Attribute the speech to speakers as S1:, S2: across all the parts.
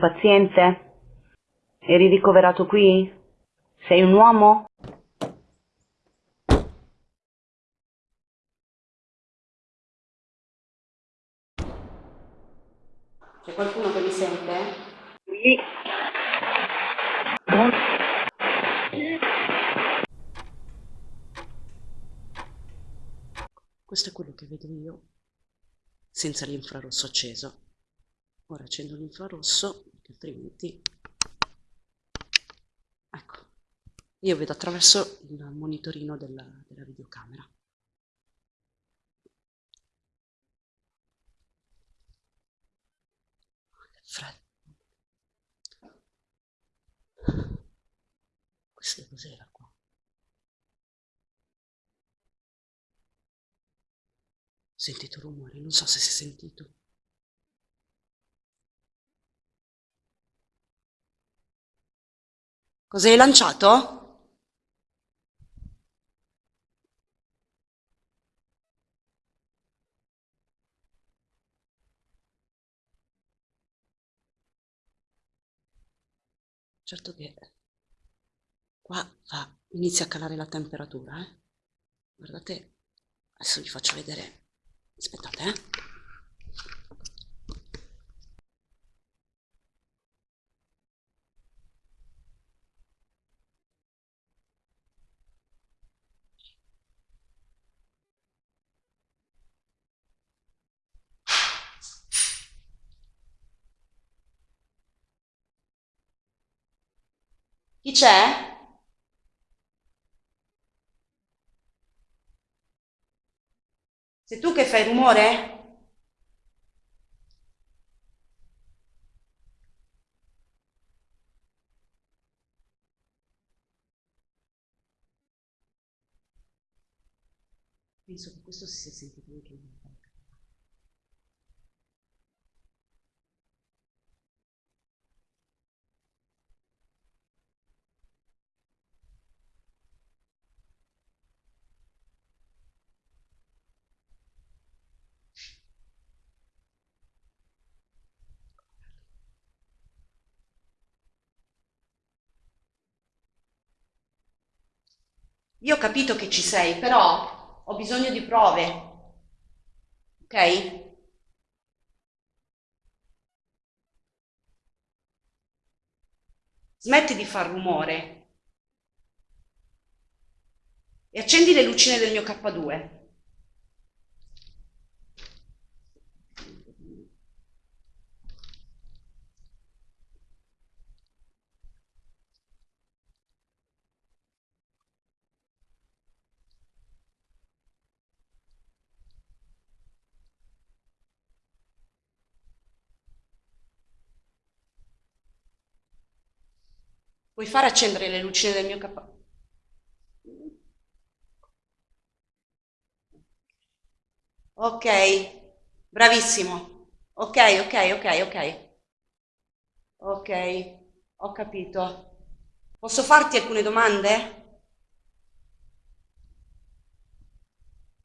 S1: paziente? Eri ricoverato qui? Sei un uomo? C'è qualcuno che mi sente? Sì.
S2: Questo è quello che vedo io senza l'infrarosso acceso. Ora accendo l'infrarosso, altrimenti... Ecco, io vedo attraverso il monitorino della, della videocamera. Freddo. Questo cos'era qua? Ho sentito rumore, non so se si è sentito. Cosa hai lanciato? Certo che qua fa, inizia a calare la temperatura, eh? Guardate, adesso vi faccio vedere Aspettate, eh. Chi c'è? Sei tu che fai rumore? Penso che questo si sia sentito anche in Io ho capito che ci sei, però ho bisogno di prove. Ok? Smetti di far rumore e accendi le lucine del mio K2. Puoi fare accendere le lucine del mio capo? Ok, bravissimo. Ok, ok, ok, ok. Ok, ho capito. Posso farti alcune domande?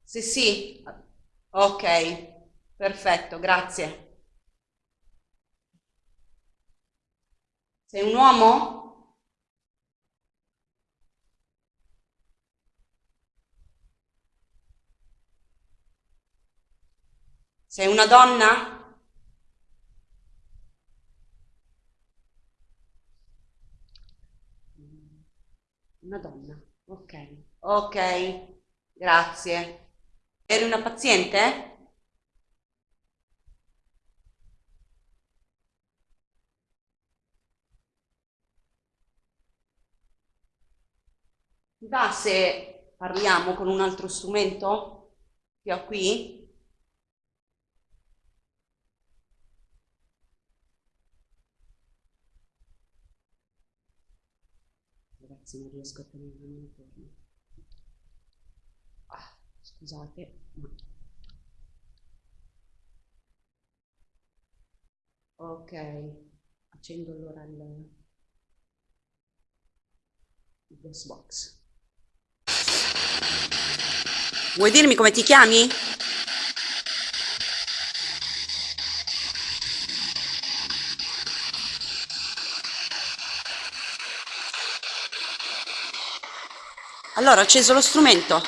S2: Sì, sì. Ok, perfetto, grazie. Sei un uomo? Sei una donna? Una donna, ok. Ok, grazie. Eri una paziente? Va se parliamo con un altro strumento che ho qui? Ragazzi non riesco a tenere la mano ferma ah, scusate ma... ok accendo allora il, il DOS box vuoi dirmi come ti chiami? Allora, acceso lo strumento.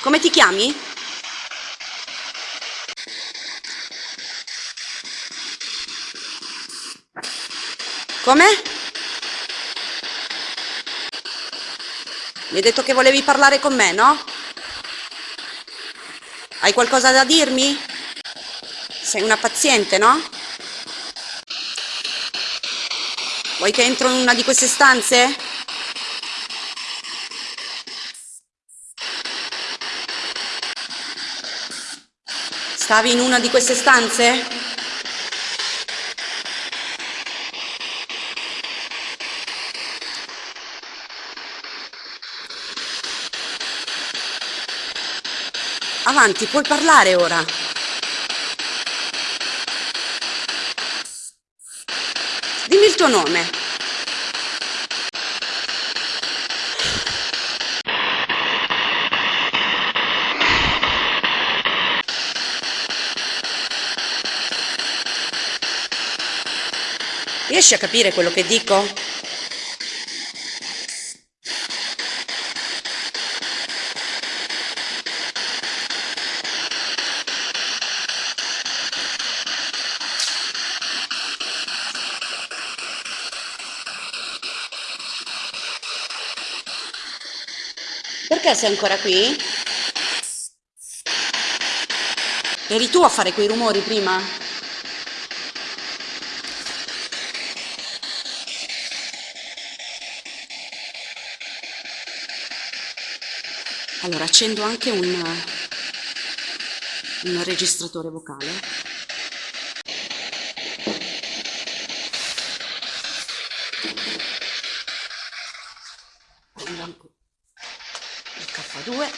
S2: Come ti chiami? Come? Mi hai detto che volevi parlare con me, no? Hai qualcosa da dirmi? Sei una paziente, no? Vuoi che entro in una di queste stanze? Stavi in una di queste stanze? Avanti, puoi parlare ora. Dimmi il tuo nome. Riesci a capire quello che dico? Perché sei ancora qui? Eri tu a fare quei rumori prima? Allora accendo anche un, un registratore vocale. K2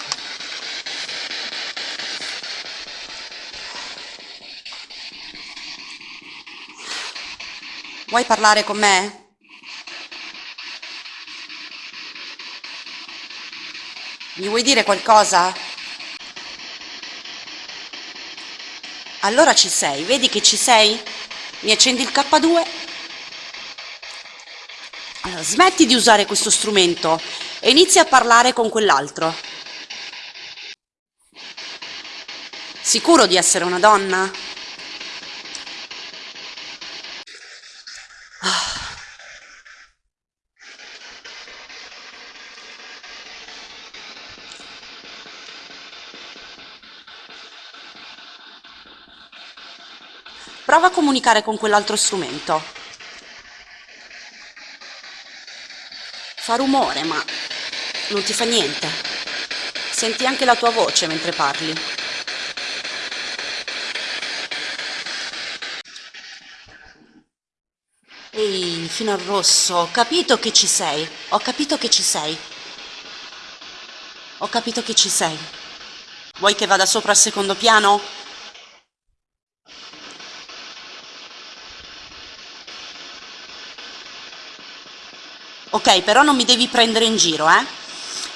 S2: Vuoi parlare con me? Mi vuoi dire qualcosa? Allora ci sei, vedi che ci sei? Mi accendi il K2? Allora, smetti di usare questo strumento e inizia a parlare con quell'altro. Sicuro di essere una donna? Prova a comunicare con quell'altro strumento. Fa rumore, ma non ti fa niente. Senti anche la tua voce mentre parli. Ehi, fino al rosso, ho capito che ci sei. Ho capito che ci sei. Ho capito che ci sei. Vuoi che vada sopra al secondo piano? Però non mi devi prendere in giro, eh?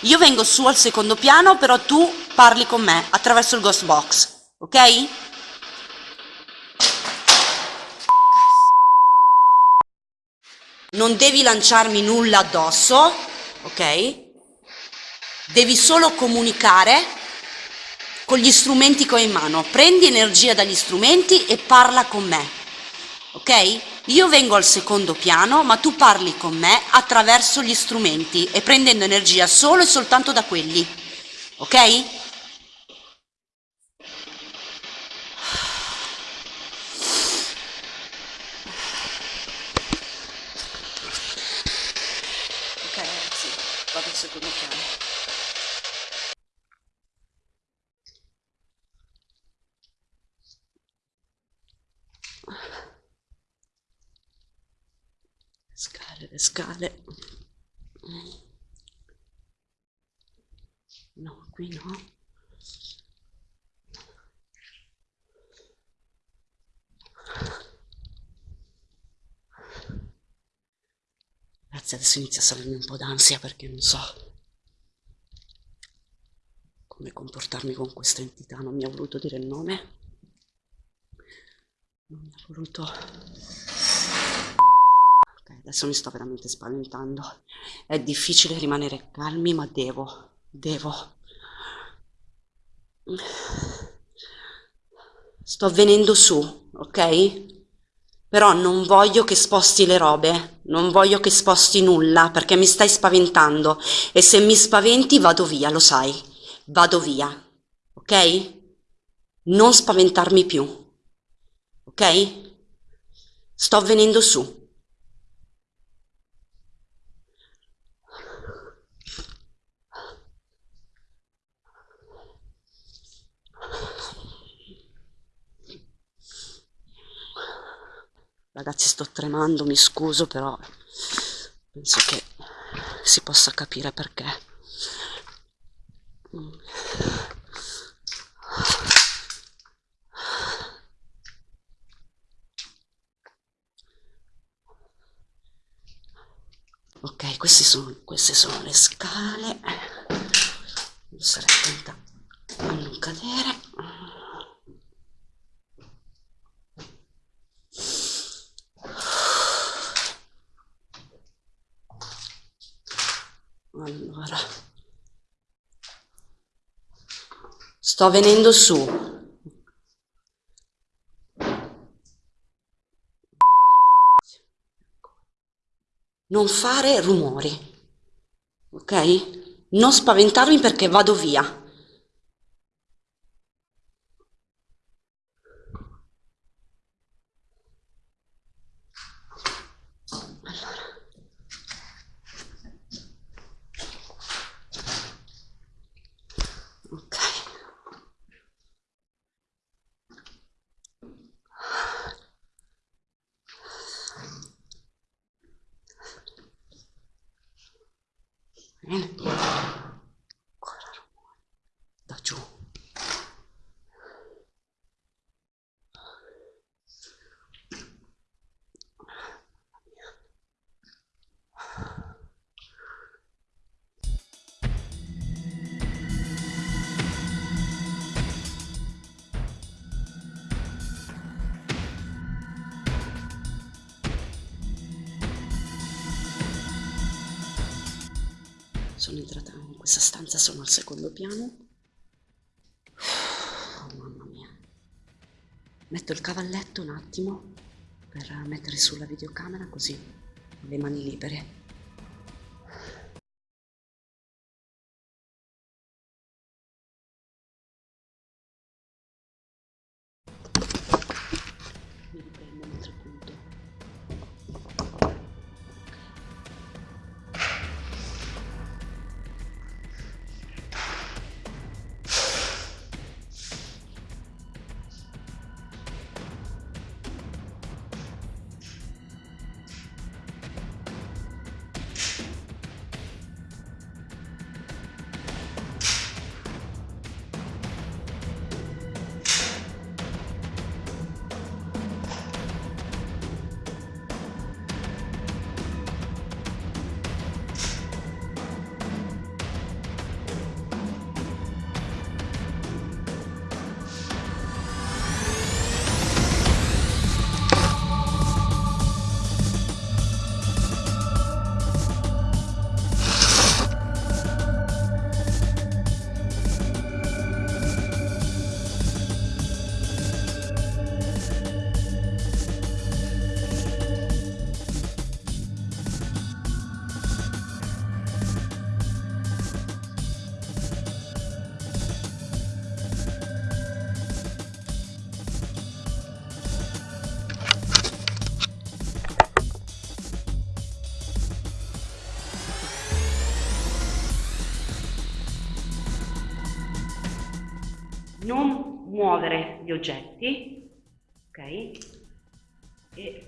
S2: Io vengo su al secondo piano, però tu parli con me attraverso il ghost box, ok? Non devi lanciarmi nulla addosso, ok? Devi solo comunicare con gli strumenti che ho in mano. Prendi energia dagli strumenti e parla con me, ok? Io vengo al secondo piano, ma tu parli con me attraverso gli strumenti e prendendo energia solo e soltanto da quelli. Ok ragazzi, vado al secondo piano. Scale, le scale. No, qui no. Grazie, adesso inizia a salirmi un po' d'ansia perché non so come comportarmi con questa entità. Non mi ha voluto dire il nome. Non mi ha voluto adesso mi sto veramente spaventando. È difficile rimanere calmi, ma devo, devo. Sto venendo su, ok? Però non voglio che sposti le robe, non voglio che sposti nulla perché mi stai spaventando e se mi spaventi vado via, lo sai, vado via, ok? Non spaventarmi più, ok? Sto venendo su. Ragazzi sto tremando, mi scuso, però penso che si possa capire perché. Ok, sono, queste sono le scale. Stare attenta a non cadere. Allora, sto venendo su. Non fare rumori, ok? Non spaventarmi perché vado via. Sono entrata in questa stanza, sono al secondo piano. Oh, mamma mia. Metto il cavalletto un attimo per mettere sulla videocamera così ho le mani libere. Non muovere gli oggetti, ok? E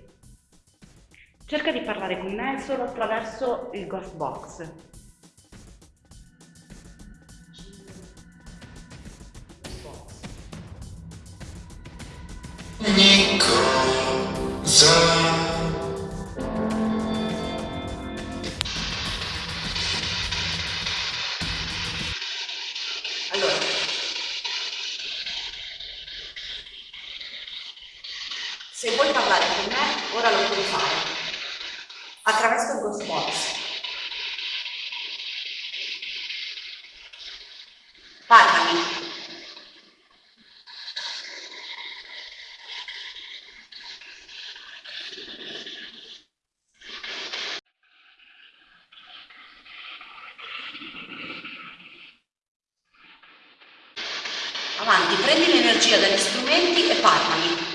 S2: cerca di parlare con me solo attraverso il ghost box. Vuoi parlare con me, ora lo puoi fare. attraverso Ghost Box. Parlami. Avanti, prendi l'energia dagli strumenti e parlami.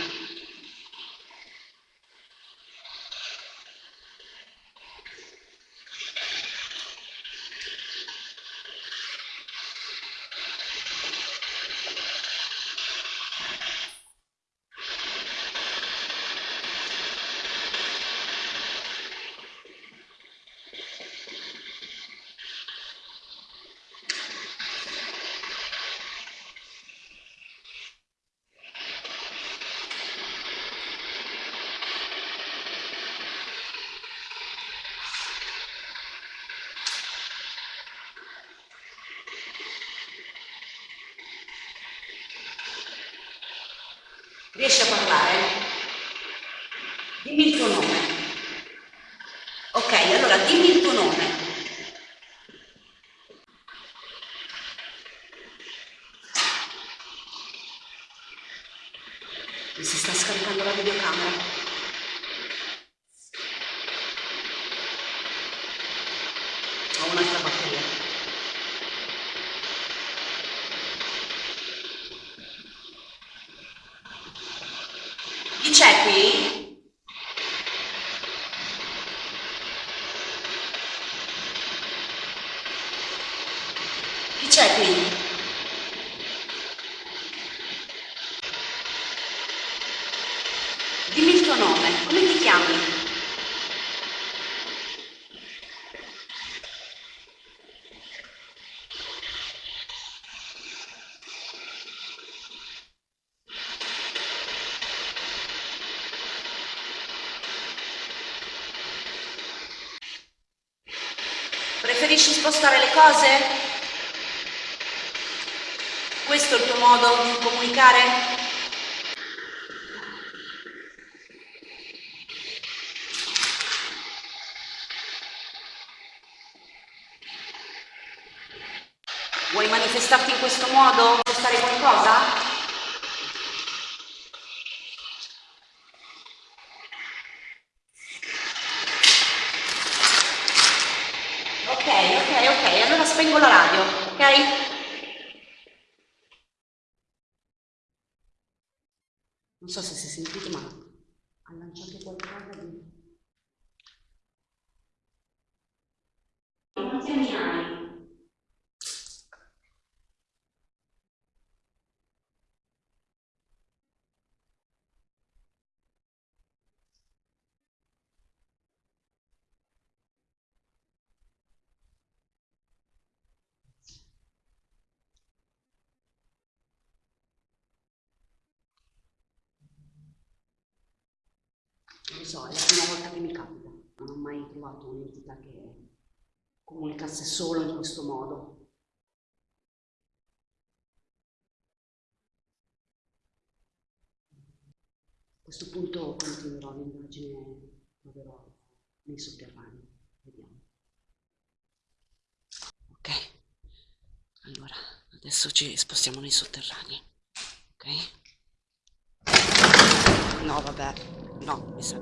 S2: Riesci a parlare? Dimmi il tuo nome. Ok, allora dimmi il tuo nome. Mi si sta scaricando la videocamera. Ho un'altra batteria. Chi c'è qui? Chi c'è qui? Dimmi il tuo nome, come ti chiami? Preferisci spostare le cose? Questo è il tuo modo di comunicare? Vuoi manifestarti in questo modo? Spostare qualcosa? ok, allora spengo la radio, ok? Non so se si è sentito, ma ha lanciato qualcosa di... Quanti anni hai? Non lo so, è la prima volta che mi capita. Non ho mai trovato un'entità che comunicasse solo in questo modo. A questo punto continuerò l'indagine, proverò nei sotterranei. Vediamo. Ok, allora adesso ci spostiamo nei sotterranei. Ok?
S3: No, vabbè. No, mi sa